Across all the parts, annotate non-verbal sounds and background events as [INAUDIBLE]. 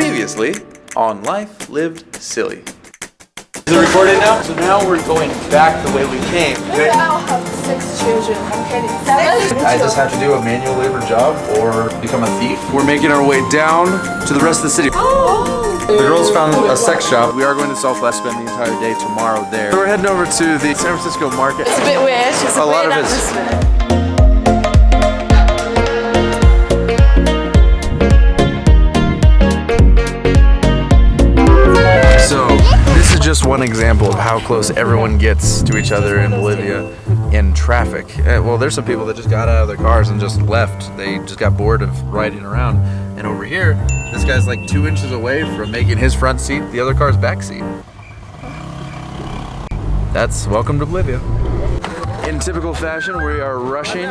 Previously on Life Lived Silly. Is it recorded now? So now we're going back the way we came. Maybe I'll have six children. I'm kidding. Seven? I just have to do a manual labor job or become a thief. We're making our way down to the rest of the city. Oh. The girls found a sex shop. We are going to Southwest, spend the entire day tomorrow there. We're heading over to the San Francisco market. It's a bit weird. It's a, A lot weird of it's- atmosphere. One example of how close everyone gets to each other in Bolivia in traffic. Uh, well, there's some people that just got out of their cars and just left. They just got bored of riding around. And over here, this guy's like two inches away from making his front seat the other car's back seat. That's welcome to Bolivia. In typical fashion, we are rushing.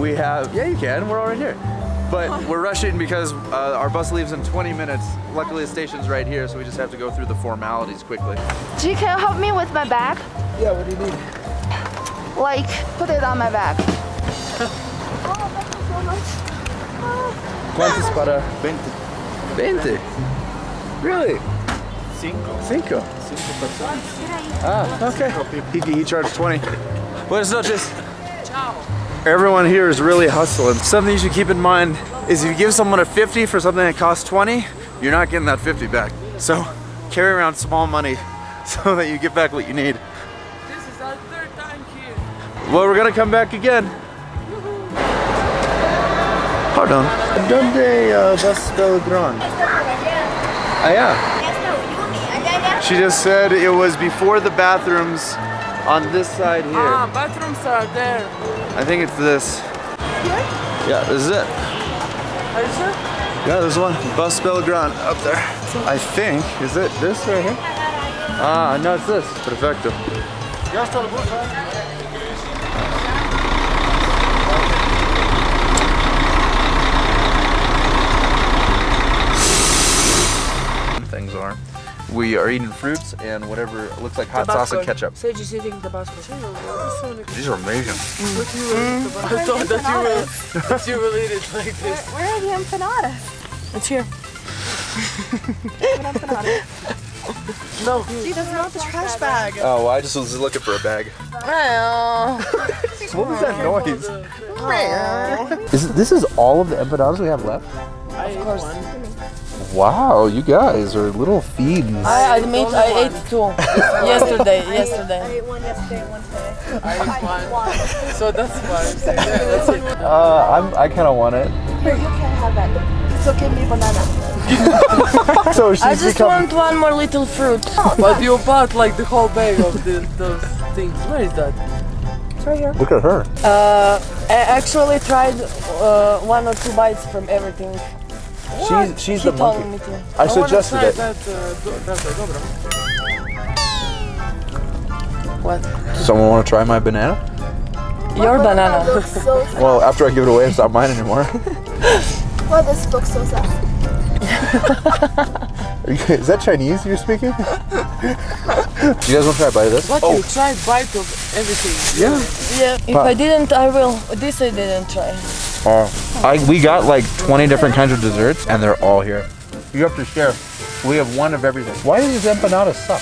We have, yeah, you can. We're all right here. But we're rushing because uh, our bus leaves in 20 minutes. Luckily, the station's right here, so we just have to go through the formalities quickly. G, can you help me with my bag? Yeah, what do you need? Like, put it on my back. Oh, thank you so much. ¿Cuántos para? 20. 20? Really? Cinco. Cinco? Cinco Ah, okay. He, he charged 20. Buenas noches. Everyone here is really hustling. Something you should keep in mind is if you give someone a 50 for something that costs 20, you're not getting that 50 back. So carry around small money [LAUGHS] so that you get back what you need. This is our third time here. Well, we're gonna come back again. Hold on. Donde uh, vas Belgrano? Ah, yeah. She just said it was before the bathrooms on this side here. Ah, bathrooms are there. I think it's this. Yeah, this is it. Are you sure? Yeah, there's one. Bus Belgrano up there. I think. Is it this right here? Ah, no, it's this. Perfecto. Things are. We are eating fruits and whatever looks like hot sauce and ketchup. Say just eating Tabasco. These are amazing. Hmm? I thought that you will, [LAUGHS] that you will eat it like this. Where are the empanadas? It's here. [LAUGHS] No. Gee, that's not the trash bag. Oh, well, I just was looking for a bag. [LAUGHS] What was that noise? Is it, this is all of the empanadas we have left? I ate one. Wow, you guys are little fiends. I admit I ate two [LAUGHS] [LAUGHS] yesterday. Yesterday. I ate one yesterday, one today. I ate one. [LAUGHS] So that's why I'm saying yeah, that's it. Uh, I'm, I kind of want it. Here, you can't have that. So give me banana. So she's I just become. want one more little fruit. But you bought like the whole bag of the, those things. Where is that? It's right here. Look at her. Uh, I actually tried uh, one or two bites from everything. She's she's He the told monkey. me to. I I suggested try it. That, uh, do- that, uh. What? Someone want to try my banana? Your banana. Looks so. [LAUGHS] Well, after I give it away, it's not mine anymore. [LAUGHS] Why this looks so sad? [LAUGHS] Is that Chinese you're speaking? Do you guys want to try a bite of this? What Oh, you tried bite of everything. yeah. Yeah. If I didn't, I will. This I didn't try. Uh, I we got like 20 different kinds of desserts, and they're all here. You have to share. We have one of everything. Why do these empanadas suck?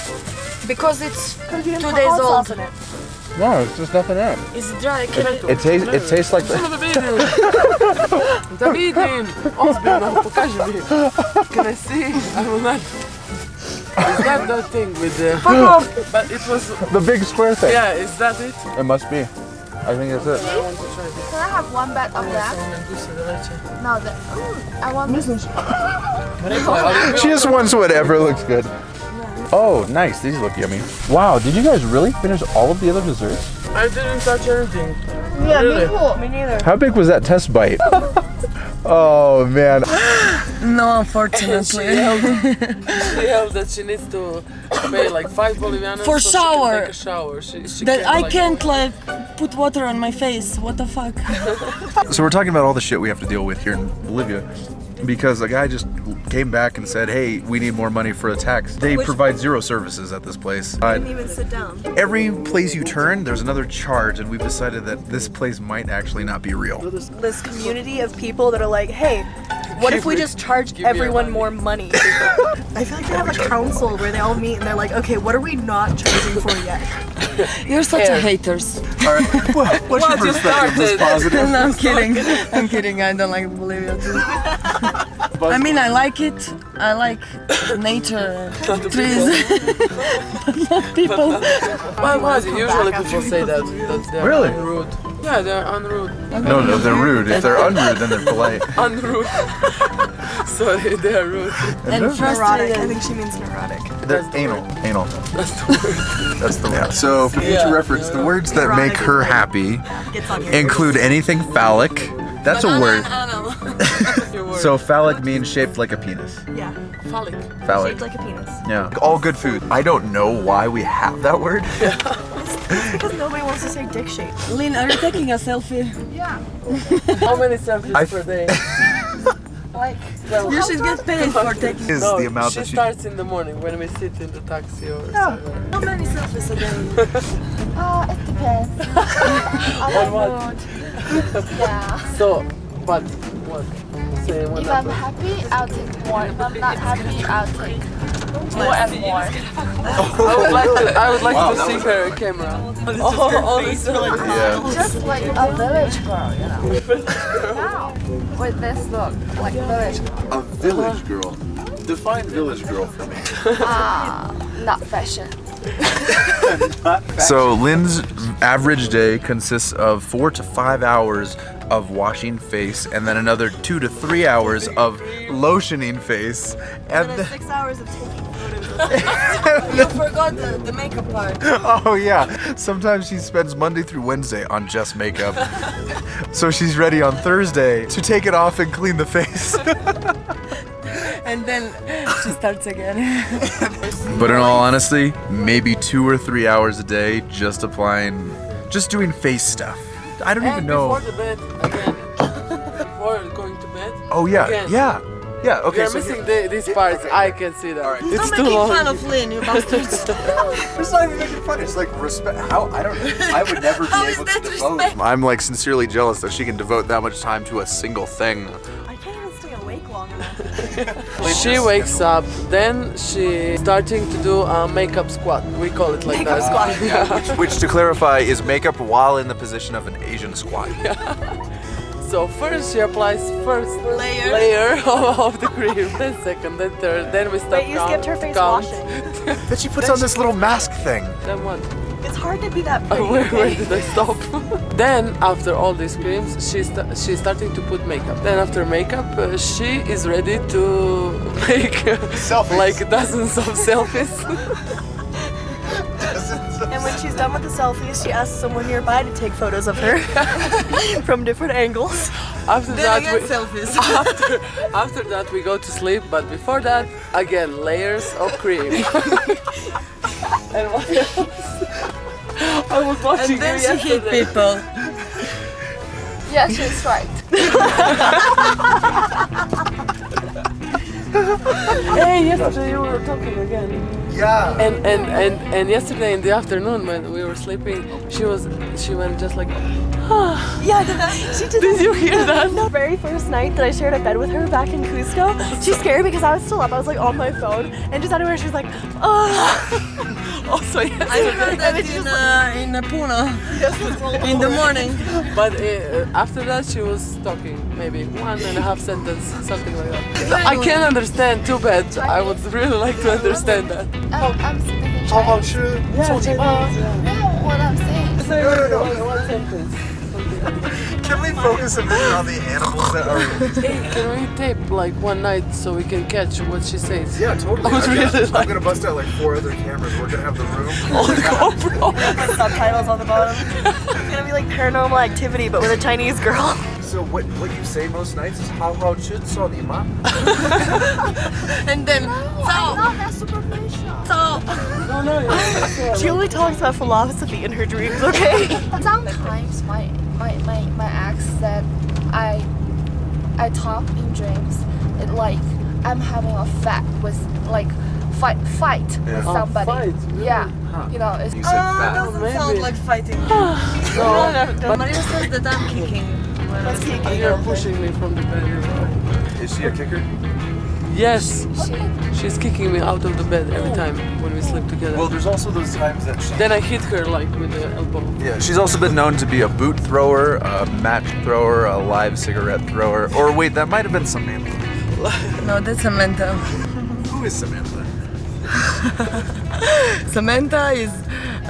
Because it's Because you didn't Two put days hot old. sauce in it. No, it's just nothing in it. it's dry. Can I, It tastes. It tastes like. Что надо видеть? Да видим. Ozbiljno, покажи mi. Can I see? I will not. Is that that thing with the... But it was... The big square thing. Yeah, is that it? It must be. I think that's it. have one bite of that? No, the, mm, I want this. [LAUGHS] She just wants whatever looks good. Oh, nice. These look yummy. Wow, did you guys really finish all of the other desserts? I didn't touch anything. Yeah, Really? me too. Me neither. How big was that test bite? [LAUGHS] oh man. No, She unfortunately. held, she held that she needs to pay like five bolivianos For so shower. She can take a shower. She, she that I like- can't like put water on my face. What the fuck? [LAUGHS] So we're talking about all the shit we have to deal with here in Bolivia because a guy just came back and said, "Hey, we need more money for a tax." They provide zero services at this place. Uh, even sit down. every place you turn, there's another charge, and we've decided that this place might actually not be real. This community of people that are like, hey, What if we just charge Give me your everyone more money? [LAUGHS] I feel like they have a council where they all meet and they're like, okay, what are we not charging for yet? [LAUGHS] You're such a haters. All right. [LAUGHS] What, what's your Well, you perspective? Positive? no, I'm kidding. I'm kidding. I don't like Bolivia too. I mean, I like it. I like nature, trees, but not people. Why was it? Usually people say that, that they're Really? unrude. Yeah, they're unrude. No, no, they're rude. If they're unrude, then they're polite. [LAUGHS] Unrude. [LAUGHS] Sorry, they are rude. And Neurotic. I think she means neurotic. They're anal. Anal. That's the word. That's the word. So, for future Yeah. reference, the words that make her happy Gets on include anything phallic. That's a word. [LAUGHS] Your word. So, phallic means shaped like a penis. Yeah, phallic. Phallic. shaped like a penis. Yeah. All good food. I don't know why we have that word. Because nobody wants to say dick shape. Lynn, are you taking a selfie? Yeah. How many selfies I- per day? [LAUGHS] You should get paid for taking. Is No, the amount she that she. starts in the morning when we sit in the taxi or somewhere. How many selfies a day? [LAUGHS] Uh, it depends. I'm On on what? mood. [LAUGHS] Yeah. So, but what? Say one If I'm happy, I'll take more. If I'm not happy, I'll take more and more. I would like to, I would like to see her camera. Oh, all this Yeah. Just like a village girl, you know. [LAUGHS] Now, with this look, like village girl. A village girl. Define village girl for me. Ah, not fashion. [LAUGHS] So, Lynn's average day consists of four to five hours of washing face and then another two to three hours of lotioning face. And And then six hours of taking photos. [LAUGHS] You forgot the, the makeup part. [LAUGHS] oh, yeah. Sometimes she spends Monday through Wednesday on just makeup. so, she's ready on Thursday to take it off and clean the face. And then she starts again. [LAUGHS] But in all honesty, maybe two or three hours a day just applying, just doing face stuff. I don't even know. before the bed again. Before going to bed. Oh yeah, Again. yeah, yeah. Okay, You're so missing the, these parts. I can see that. It's Stop too making long. fun of Lynn, you [LAUGHS] bastards. [LAUGHS] It's not even making fun. It's like respect. How I don't. know. I would never be How is able to devote. respect? I'm like sincerely jealous that she can devote that much time to a single thing. I can't even stay awake long enough. She wakes up, then she starting to do a makeup squat. We call it like Makeup that. squat. [LAUGHS] which, which, to clarify, is makeup while in the position of an Asian squat. [LAUGHS] So first she applies first Layer. layer [LAUGHS] of the cream, then second, then third, then we start Wait, you skipped her face count. washing. Then she puts on this little mask thing. Then what? It's hard to be that [LAUGHS] pretty. Where, where okay? did I stop? [LAUGHS] then after all these creams, she's sta- she's starting to put makeup. Then after makeup, uh, she is ready to [LAUGHS] make uh, Selfies. like dozens of selfies. And when she's done with the selfies, she asks someone nearby to take photos of her from different angles. after Then that, we, selfies. after after that we go to sleep. But before that, again layers of cream. and what else? I was watching And then you she hit people. [LAUGHS] Yeah, she's right. [LAUGHS] Hey, yesterday you were talking again. Yeah. And, and and and yesterday in the afternoon when we were sleeping, she was she went just like [SIGHS] Yeah, she did. Did you hear that? [LAUGHS] The very first night that I shared a bed with her back in Cusco, she scared me because I was still up. I was like on my phone, and just out of nowhere, she was like, "Oh." Also I heard that in, uh, in uh, Puno in the morning. But uh, after that she was talking maybe one and a half sentence, something like that. I can't understand. Too bad. I would really like to understand that. I'm, I'm speaking How about Chinese. you? No, what I'm saying. No, no, no. One, one sentence. [LAUGHS] Can we focus a minute on the animals that are? Hey, [LAUGHS] can we tape like one night so we can catch what she says? Yeah, totally. [LAUGHS] I was I'm really gonna- like- I'm gonna bust out like four other cameras. We're gonna have the room. On GoPro. With subtitles on the bottom. It's gonna be like paranormal activity, but with a Chinese girl. So what what you say most nights is how how should so the ma? [LAUGHS] And then, No, I'm not that superficial. No, no, [LAUGHS] yeah. She only talks about philosophy in her dreams. Okay. [LAUGHS] Sometimes my my my my ex said I I talk in dreams. It like I'm having a fight with like fight fight with Oh, somebody. fight, really? Yeah. You know, it's You said uh, doesn't maybe. sound like fighting. No, Maria says that I'm kicking. Let's see you're pushing me from the bed. Is she a kicker? Yes, she's kicking me out of the bed every time when we sleep together. Well, there's also those times that she. then I hit her like with the elbow. Yeah, she's also been known to be a boot thrower, a match thrower, a live cigarette thrower. Or wait, that might have been Samantha. [LAUGHS] No, that's Samantha. Who is Samantha? [LAUGHS] Samantha is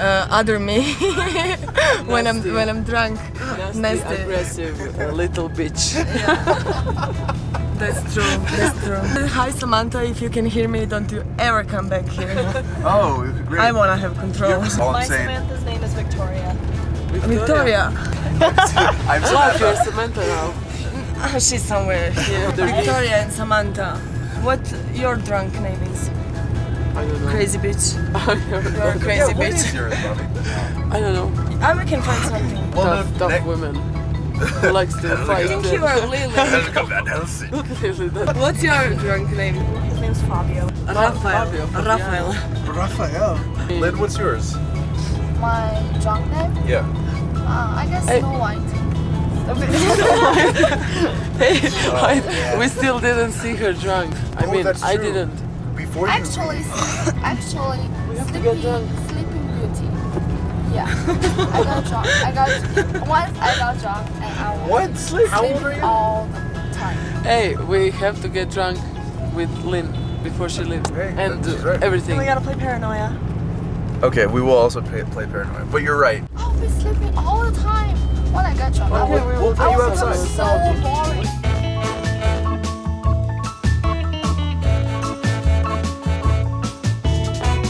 uh, other me [LAUGHS] when I'm when I'm drunk. Nasty, Nasty. aggressive uh, little bitch. [LAUGHS] That's true. That's true. Hi Samantha, if you can hear me, don't you ever come back here. [LAUGHS] Oh, great. I wanna have control. All My I'm saying. Samantha's name is Victoria. Victoria, I'm Love, you're Samantha. Samantha now. She's somewhere here. Victoria and Samantha. What your drunk name is? [LAUGHS] I don't know. Crazy bitch. You're a crazy what bitch. yours, I don't know. Ah, we can find something. Well, tough, tough women who likes to [LAUGHS] fight. I think you are Lily. [LAUGHS] Lily, that- What's your drunk name? His name's Fabio. Rafael. Fabio, Fabio. Rafael. Raphael. Lynn, what's yours? My drunk name? Yeah. Uh, I guess Hey. Snow White. Hey, I- we still didn't see her drunk. I Oh, mean, I didn't. Before you. Actually, [LAUGHS] actually, have to get Sleeping. Sleeping Beauty. Yeah, I got drunk. I got [LAUGHS] once I got drunk and I was What? Sleep? How old are you? all the time. Hey, we have to get drunk with Lynn before she leaves Hey, and do right. everything. We gotta play Paranoia. Okay, we will also play, play Paranoid. But you're right. I'll be sleeping all the time when I get drunk. I Okay, will- we will I put you outside. so boring.